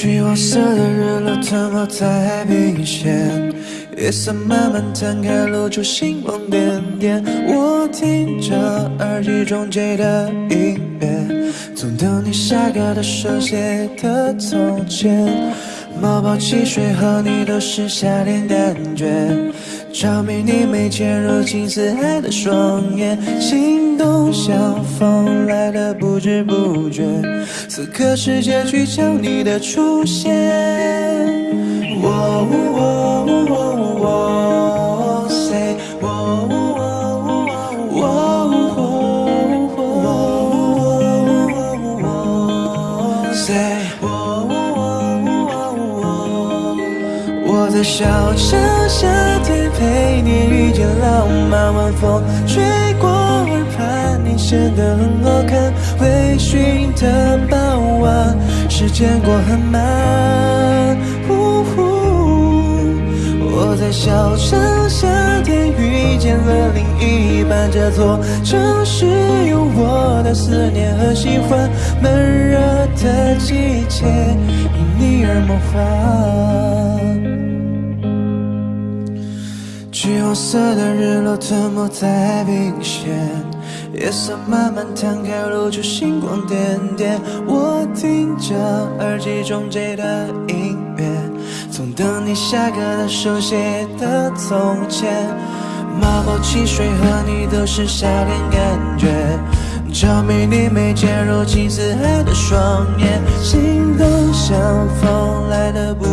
橘黄色的日落吞没在海平线，夜色慢慢摊开，露出星光点点。我听着耳机中 J 的音乐，总等你下课的手写的从前。毛泡汽水和你都是夏天感觉，着迷你眉间如青似海的双眼，心动像风来的不知不觉，此刻世界聚焦你的出现。我我我我 say 我我我 say 我在小城你遇见浪漫晚风吹过耳畔，你显得很好看。微醺的傍晚，时间过很慢。呜呼，我在小城夏天遇见了另一半，这座城市有我的思念和喜欢。闷热的季节，因你而梦幻。橘黄色的日落吞没在海平线，夜色慢慢摊开，露出星光点点。我听着耳机中接的音乐，从等你下课的手写的从前。马泡汽水和你都是夏天感觉，着迷你眉间如青似海的双眼，心动像风来的不。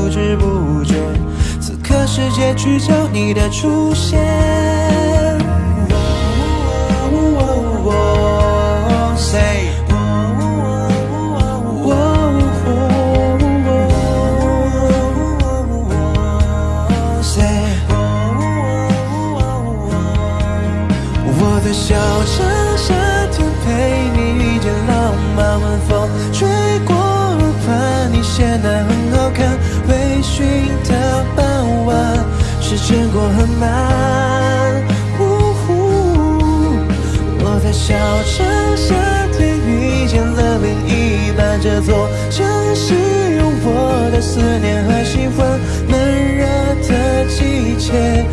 世界聚焦你的出现。Say Say 我在小城夏天陪你遇见浪漫晚风吹过耳畔，你显得很好看。微醺的，时间过很慢。呜呼，我在小城夏天遇见了另一半，这座城市有我的思念和喜欢。闷热的季节，